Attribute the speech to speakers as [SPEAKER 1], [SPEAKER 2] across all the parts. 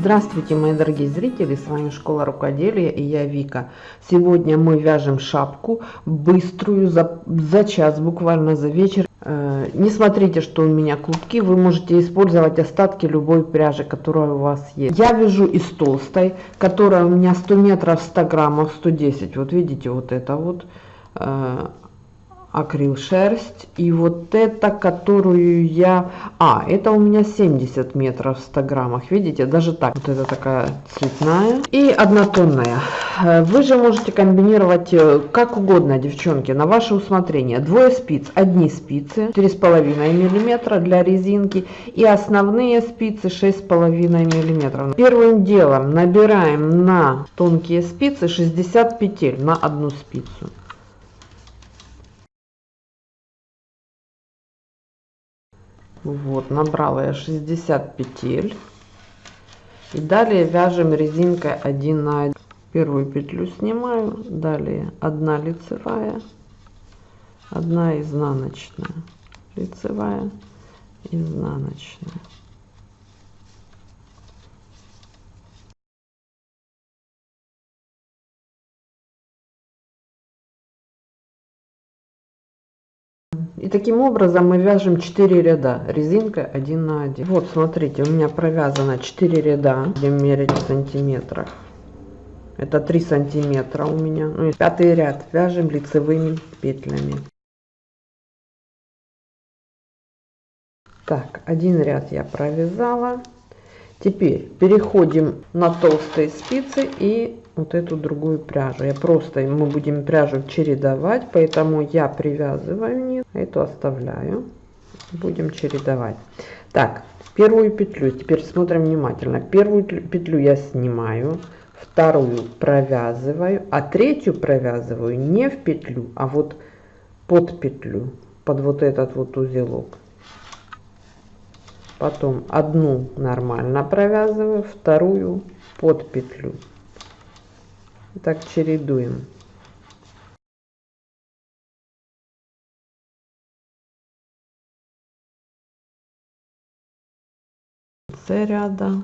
[SPEAKER 1] Здравствуйте, мои дорогие зрители, с вами Школа Рукоделия и я Вика. Сегодня мы вяжем шапку быструю, за, за час, буквально за вечер. Э, не смотрите, что у меня клубки, вы можете использовать остатки любой пряжи, которая у вас есть. Я вяжу из толстой, которая у меня 100 метров, 100 граммов, 110. Вот видите, вот это вот. Акрил шерсть. И вот это которую я а это у меня 70 метров в 100 граммах видите? Даже так. Вот это такая цветная и однотонная. Э, вы же можете комбинировать э, как угодно девчонки на ваше усмотрение. Двое спиц. Одни спицы три с половиной миллиметра для резинки и основные спицы шесть с половиной миллиметров. Первым делом набираем на тонкие спицы 60 петель на одну спицу Вот, набрала я 60 петель. И далее вяжем резинкой 1 на 1. Первую петлю снимаю, далее 1 лицевая, 1 изнаночная, лицевая, изнаночная. И таким образом мы вяжем 4 ряда резинкой 1 на 1. Вот смотрите, у меня провязано 4 ряда, будем мерить в сантиметрах. Это 3 сантиметра у меня. Ну и пятый ряд вяжем лицевыми петлями. Так, один ряд я провязала. Теперь переходим на толстые спицы и вот эту другую пряжу. Я просто, мы будем пряжу чередовать, поэтому я привязываю низ, эту оставляю. Будем чередовать. Так, первую петлю, теперь смотрим внимательно. Первую петлю я снимаю, вторую провязываю, а третью провязываю не в петлю, а вот под петлю, под вот этот вот узелок. Потом одну нормально провязываю, вторую под петлю так чередуем. С ряда.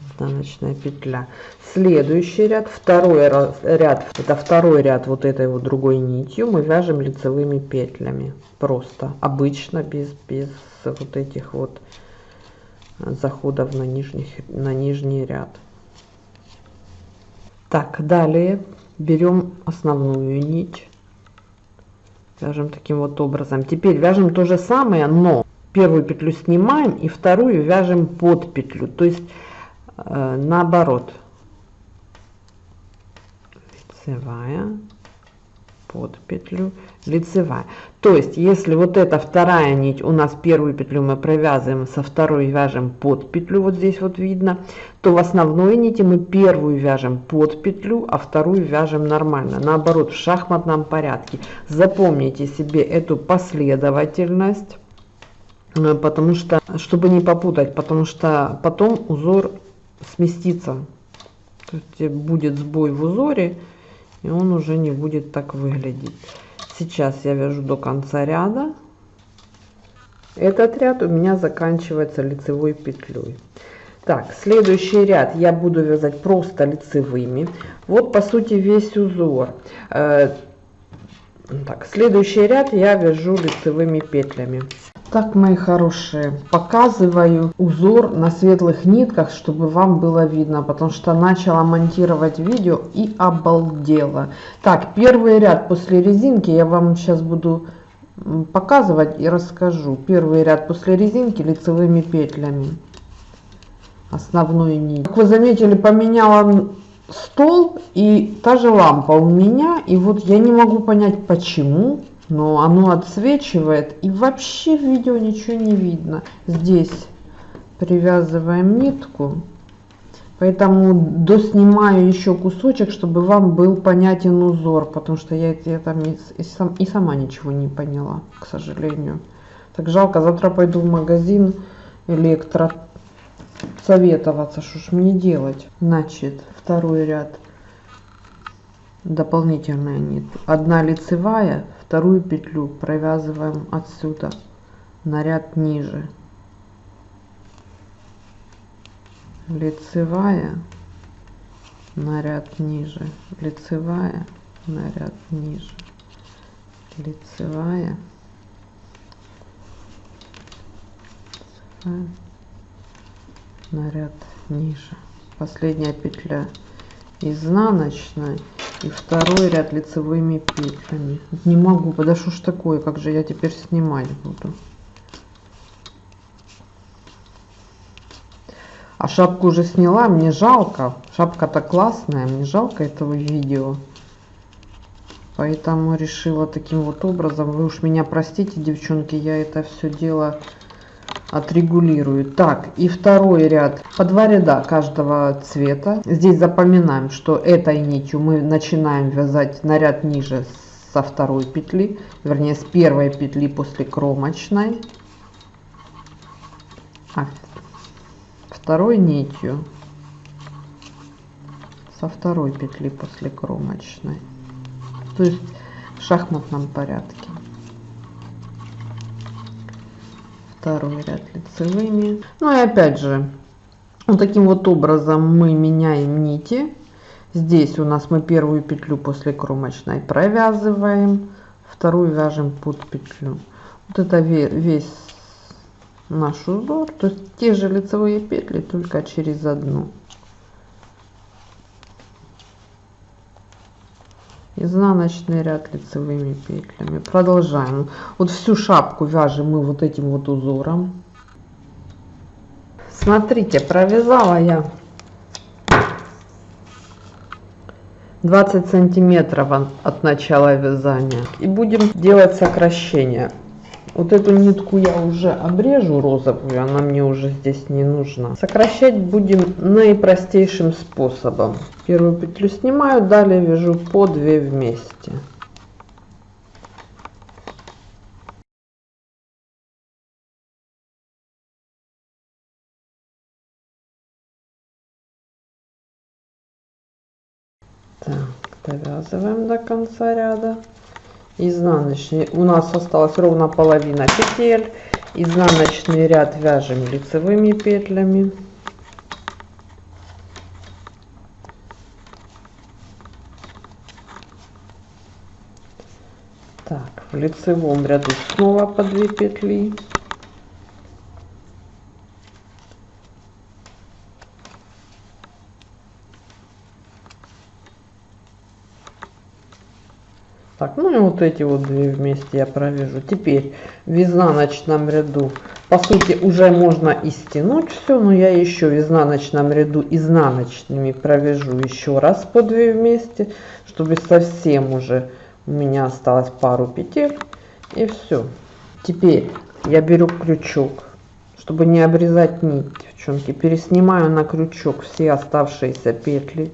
[SPEAKER 1] Изнаночная петля. Следующий ряд. Второй ряд. Это второй ряд вот этой вот другой нитью мы вяжем лицевыми петлями. Просто. Обычно без без вот этих вот заходов на нижних на нижний ряд так, далее берем основную нить, вяжем таким вот образом. Теперь вяжем то же самое, но первую петлю снимаем и вторую вяжем под петлю, то есть э, наоборот. Лицевая, под петлю лицевая. То есть если вот эта вторая нить у нас первую петлю мы провязываем со второй вяжем под петлю вот здесь вот видно то в основной нити мы первую вяжем под петлю а вторую вяжем нормально. Наоборот в шахматном порядке. Запомните себе эту последовательность э, потому что чтобы не попутать потому что потом узор сместится. Будет сбой в узоре и он уже не будет так выглядеть. Сейчас я вяжу до конца ряда. Этот ряд у меня заканчивается лицевой петлей. Так, следующий ряд я буду вязать просто лицевыми. Вот по сути весь узор. Э, так, следующий ряд я вяжу лицевыми петлями. Так, мои хорошие, показываю узор на светлых нитках, чтобы вам было видно, потому что начала монтировать видео и обалдела. Так, первый ряд после резинки я вам сейчас буду показывать и расскажу. Первый ряд после резинки лицевыми петлями. Основную нить. Как вы заметили, поменяла стол и та же лампа у меня. И вот я не могу понять, почему но оно отсвечивает и вообще в видео ничего не видно. Здесь привязываем нитку. Поэтому доснимаю еще кусочек чтобы вам был понятен узор потому что я, я там и, и, сам, и сама ничего не поняла к сожалению. Так жалко завтра пойду в магазин электро советоваться что ж мне делать? Значит второй ряд. Дополнительная нить одна лицевая вторую петлю провязываем отсюда на ряд ниже. Лицевая на ряд ниже. Лицевая на ряд ниже. Лицевая на ряд ниже. Последняя петля изнаночной и второй ряд лицевыми петлями не могу подошу ж такое как же я теперь снимать буду? А шапку уже сняла мне жалко. Шапка-то классная мне жалко этого видео. Поэтому решила таким вот образом. Вы уж меня простите девчонки я это все дело отрегулирую. Так, и второй ряд. По два ряда каждого цвета. Здесь запоминаем, что этой нитью мы начинаем вязать на ряд ниже со второй петли, вернее с первой петли после кромочной. А второй нитью со второй петли после кромочной. То есть в шахматном порядке. Второй ряд лицевыми. Ну и опять же, вот таким вот образом мы меняем нити. Здесь у нас мы первую петлю после кромочной провязываем, вторую вяжем под петлю. Вот это весь наш узор, то есть те же лицевые петли, только через одну. Изнаночный ряд лицевыми петлями. Продолжаем. Вот всю шапку вяжем мы вот этим вот узором. Смотрите провязала я 20 сантиметров от начала вязания. И будем делать сокращение вот эту нитку я уже обрежу розовую, она мне уже здесь не нужна. Сокращать будем наипростейшим способом. Первую петлю снимаю, далее вяжу по 2 вместе. Так, довязываем до конца ряда изнаночный. У нас осталось ровно половина петель. Изнаночный ряд вяжем лицевыми петлями. Так в лицевом ряду снова по 2 петли Так, ну и вот эти вот две вместе я провяжу. Теперь в изнаночном ряду, по сути, уже можно и стянуть все, но я еще в изнаночном ряду изнаночными провяжу еще раз по две вместе, чтобы совсем уже у меня осталось пару петель и все. Теперь я беру крючок, чтобы не обрезать нить, девчонки, переснимаю на крючок все оставшиеся петли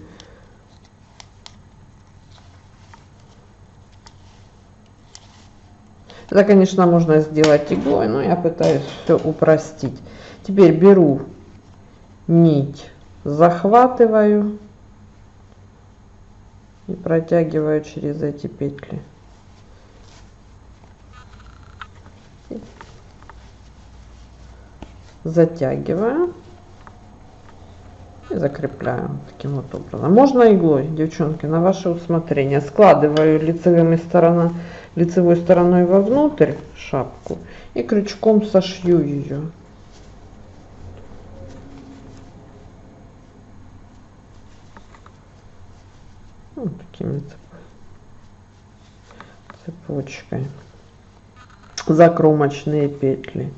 [SPEAKER 1] Это, конечно, можно сделать иглой, но я пытаюсь все упростить. Теперь беру нить, захватываю и протягиваю через эти петли. Затягиваю и закрепляю таким вот образом. Можно иглой, девчонки, на ваше усмотрение. Складываю лицевыми сторонами лицевой стороной вовнутрь шапку и крючком сошью ее. Вот такими цепочкой. Закромочные петли.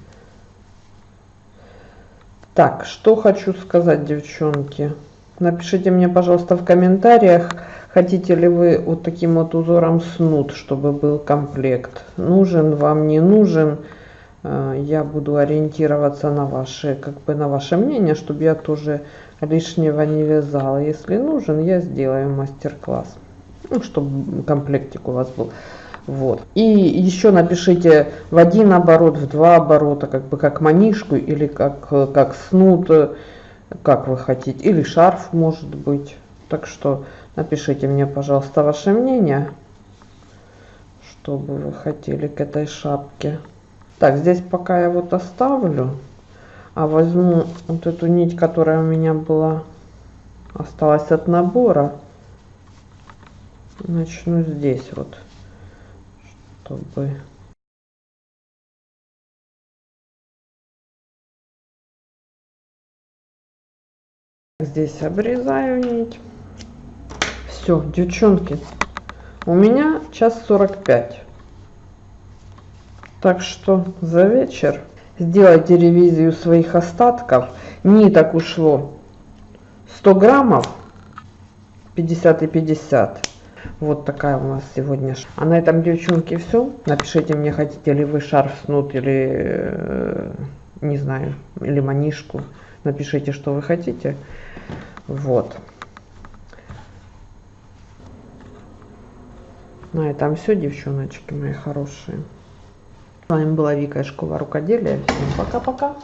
[SPEAKER 1] Так, что хочу сказать, девчонки. Напишите мне, пожалуйста, в комментариях, Хотите ли вы вот таким вот узором снуд, чтобы был комплект? Нужен вам, не нужен? Э, я буду ориентироваться на ваше, как бы на ваше мнение, чтобы я тоже лишнего не вязала. Если нужен, я сделаю мастер-класс. Ну, чтобы комплектик у вас был. Вот. И еще напишите в один оборот, в два оборота, как бы как манишку или как, как снуд, как вы хотите. Или шарф может быть. Так что Напишите мне, пожалуйста, ваше мнение, что бы вы хотели к этой шапке. Так, здесь пока я вот оставлю. а возьму вот эту нить, которая у меня была, осталась от набора. Начну здесь вот, чтобы... Здесь обрезаю нить. Все, девчонки, у меня час 45. Так что за вечер сделайте ревизию своих остатков. Ниток ушло 100 граммов, 50 и 50. Вот такая у нас сегодня. А на этом, девчонки, все. Напишите мне, хотите ли вы шарф снут или, э, не знаю, или манишку. Напишите, что вы хотите. Вот. На этом все, девчоночки мои хорошие. С вами была Вика из школы рукоделия. Всем пока-пока.